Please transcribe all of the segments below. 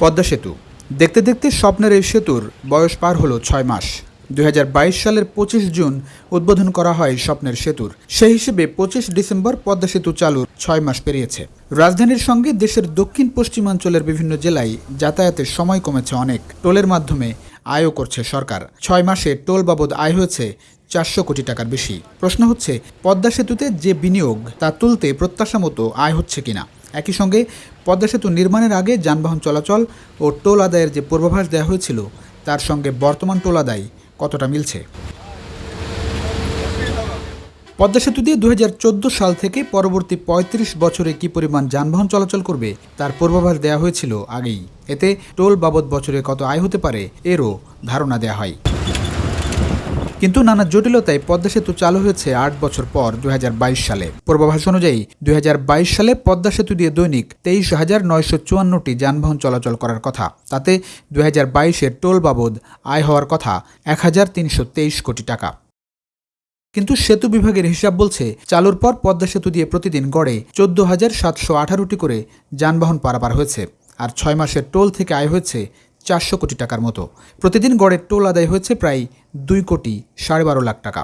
পদ্মা সেতু। দেখতে দেখতে স্বপ্নের এই সেতুর বয়স পার হলো ছয় মাস। দুই হাজার বাইশ সালের পঁচিশ জুন উদ্বোধন করা হয় স্বপ্নের সেতুর। সেই হিসেবে পঁচিশ ডিসেম্বর পদ্মা সেতু চালুর ছয় মাস পেরিয়েছে। রাজধানীর সঙ্গে দেশের দক্ষিণ পশ্চিমাঞ্চলের বিভিন্ন জেলায় যাতায়াতের সময় কমেছে অনেক। টোলের মাধ্যমে আয়ও করছে সরকার। ছয় মাসে টোল বাবদ আয় হয়েছে চারশো কোটি টাকার বেশি। প্রশ্ন হচ্ছে, পদ্মা সেতুতে যে বিনিয়োগ তা তুলতে প্রত্যাশা মতো আয় হচ্ছে কিনা? একই সঙ্গে পদ্মা সেতু নির্মাণের আগে যানবাহন চলাচল ও টোল আদায়ের যে পূর্বাভাস দেওয়া হয়েছিল, তার সঙ্গে বর্তমান টোল আদায় কতটা মিলছে? পদ্মা সেতু দিয়ে দু হাজার চোদ্দ সাল থেকে পরবর্তী ৩৫ বছরে কি পরিমাণ যানবাহন চলাচল করবে, তার পূর্বাভাস দেওয়া হয়েছিল আগেই। এতে টোল বাবদ বছরে কত আয় হতে পারে, এরও ধারণা দেওয়া হয়। কিন্তু নানা জটিলতায় পদ্মা সেতু চালু হয়েছে আট বছর পর দু হাজার বাইশ সালে। পূর্বাভাস অনুযায়ী দু হাজার বাইশ সালে পদ্মা সেতু দিয়ে দৈনিক তেইশ হাজার নয়শো চুয়ান্নটি যানবাহন চলাচল করার কথা। তাতে দুই হাজার টোল বাবদ আয় হওয়ার কথা এক হাজার তিনশো তেইশ কোটি টাকা। কিন্তু সেতু বিভাগের হিসাব বলছে, চালুর পর পদ্মা সেতু দিয়ে প্রতিদিন গড়ে চোদ্দ হাজার সাতশো আঠারোটি করে যানবাহন পারাপার হয়েছে। আর ছয় মাসের টোল থেকে আয় হয়েছে চারশো কোটি টাকার মতো। প্রতিদিন গড়ে টোল আদায় হয়েছে প্রায় দুই কোটি সাড়ে বারো লাখ টাকা।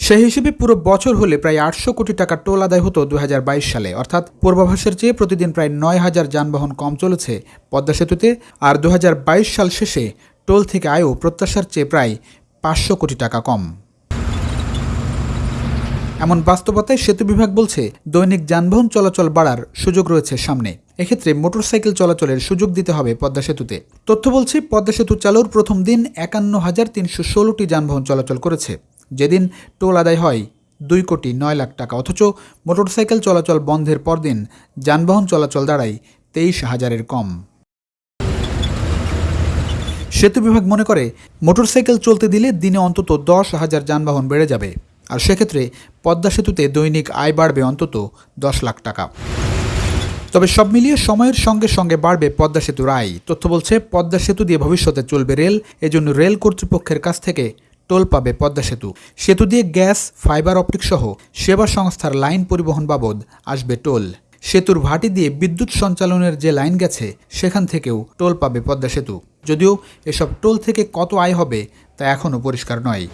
সেই হিসেবে পুরো বছর হলে প্রায় আটশো কোটি টাকা টোল আদায় হতো দু হাজার বাইশ সালে। অর্থাৎ পূর্বাভাসের চেয়ে প্রতিদিন প্রায় নয় হাজার যানবাহন কম চলেছে পদ্মা সেতুতে। আর দু হাজার বাইশ সাল শেষে টোল থেকে আয়ও প্রত্যাশার চেয়ে প্রায় পাঁচশো কোটি টাকা কম। এমন বাস্তবতায় সেতু বিভাগ বলছে, দৈনিক যানবাহন চলাচল বাড়ার সুযোগ রয়েছে সামনে। এক্ষেত্রে মোটরসাইকেল চলাচলের সুযোগ দিতে হবে পদ্মা সেতুতে। তথ্য বলছে, পদ্মা সেতু চালুর প্রথম দিন একান্ন হাজার তিনশো ষোলোটি যানবাহন চলাচল করেছে। যেদিন টোল আদায় হয়, দুই কোটি নয় লাখ টাকা। অথচ মোটরসাইকেল চলাচল বন্ধের পরদিন যানবাহন চলাচল দাঁড়ায় তেইশ হাজারের কম। সেতু বিভাগ মনে করে, মোটরসাইকেল চলতে দিলে দিনে অন্তত দশ হাজার যানবাহন বেড়ে যাবে। আর সেক্ষেত্রে পদ্মা সেতুতে দৈনিক আয় বাড়বে অন্তত দশ লাখ টাকা। তবে সব মিলিয়ে সময়ের সঙ্গে সঙ্গে বাড়বে পদ্মা সেতুর আয় তথ্য বলছে, পদ্মা সেতু দিয়ে ভবিষ্যতে চলবে রেল, এজন্য রেল কর্তৃপক্ষের কাছ থেকে টোল পাবে পদ্মা সেতু। সেতু দিয়ে গ্যাস, ফাইবার অপটিক সহ সেবা সংস্থার লাইন পরিবহন বাবদ আসবে টোল। সেতুর ভাটি দিয়ে বিদ্যুৎ সঞ্চালনের যে লাইন গেছে, সেখান থেকেও টোল পাবে পদ্মা সেতু। যদিও এসব টোল থেকে কত আয় হবে, তা এখনও পরিষ্কার নয়।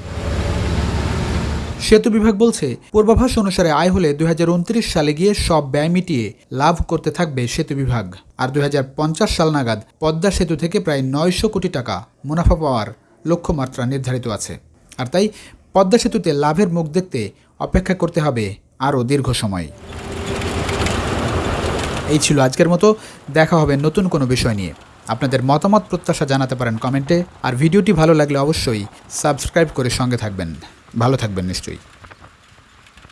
সেতু বিভাগ বলছে, পূর্বাভাস অনুসারে আয় হলে দুই হাজার উনত্রিশ সালে গিয়ে সব ব্যয় মিটিয়ে লাভ করতে থাকবে সেতু বিভাগ। আর দু হাজার পঞ্চাশ সাল নাগাদ পদ্মা সেতু থেকে প্রায় নয়শো কোটি টাকা মুনাফা পাওয়ার লক্ষ্যমাত্রা নির্ধারিত আছে। আর তাই পদ্মা সেতুতে লাভের মুখ দেখতে অপেক্ষা করতে হবে আরও দীর্ঘ সময়। এই ছিল আজকের মতো, দেখা হবে নতুন কোনো বিষয় নিয়ে। আপনাদের মতামত, প্রত্যাশা জানাতে পারেন কমেন্টে। আর ভিডিওটি ভালো লাগলে অবশ্যই সাবস্ক্রাইব করে সঙ্গে থাকবেন। ভালো থাকবেন নিশ্চয়ই।